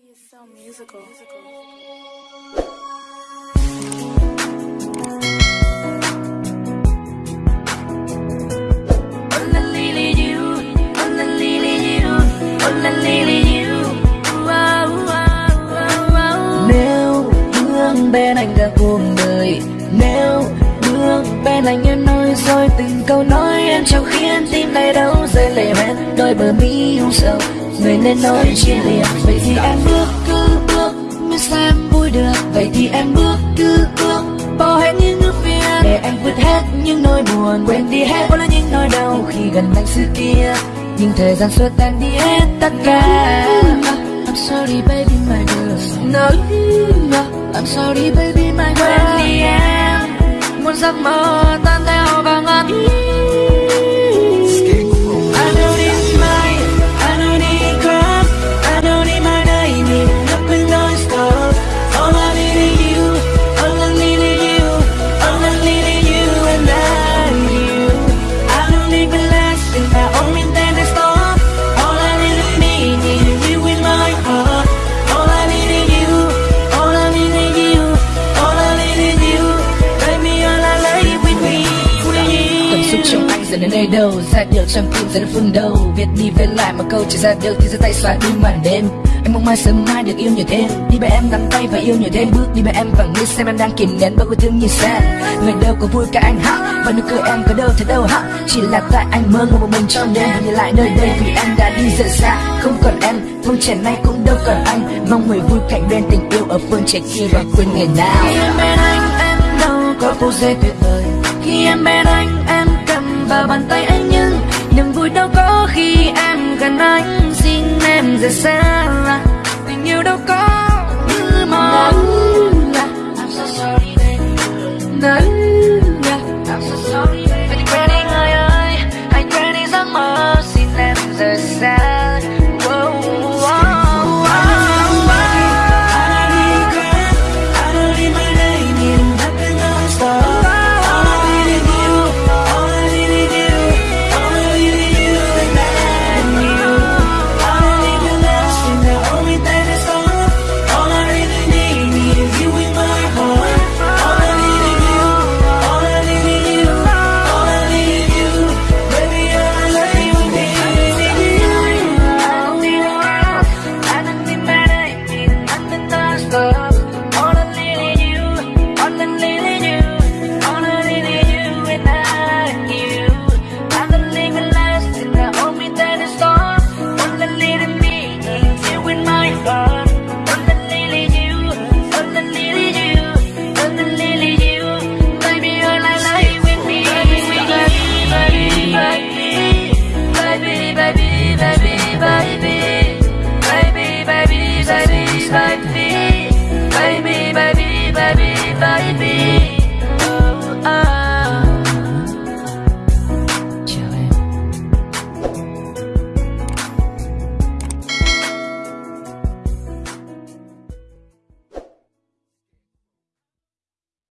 She is so musical. Nếu bước bên anh cả cuộc đời, Nếu bước bên anh em nói tôi từng câu nói em chẳng khiến tim này đau rơi lệ hoen. Đôi bờ mi hung sâu người nên nói chia lìa. Vậy thì em bước cứ bước mới xem vui được. Vậy thì em bước cứ bước bỏ hết những ước viên để em vượt hết những nỗi buồn quên đi hết bao là những nỗi đau. Khi gần anh xưa kia nhưng thời gian xua tan đi hết tất cả. I'm sorry baby my girl. No, no. I'm sorry baby my girl Quên đi em. Muốn giấc mơ tan theo vào giờ đến nơi đâu? Ra điều trong tim giờ đến phương đâu Viết đi viết lại mà câu chỉ ra được thì ra tay xóa đi màn đêm. Anh mong mai sớm mai được yêu nhiều thêm. Đi bên em nắm tay và yêu nhiều thêm. Bước đi bên em và nghĩ xem em đang kìm nén bao yêu thương như sao. Người đâu có vui cả anh hả Và nụ cười em có đâu thấy đâu hả Chỉ là tại anh mơ ngồi một mình cho nên Nhìn lại nơi đây vì em đã đi rất xa Không còn em, phương trẻ nay cũng đâu còn anh. Mong người vui cạnh bên tình yêu ở phương trẻ kia và quên ngày nào. Khi em bên anh em đâu có phút giây tuyệt vời. Khi em bên anh em vào bàn tay anh nhưng Niềm vui đâu có khi em gần anh. Xin em rời xa. By me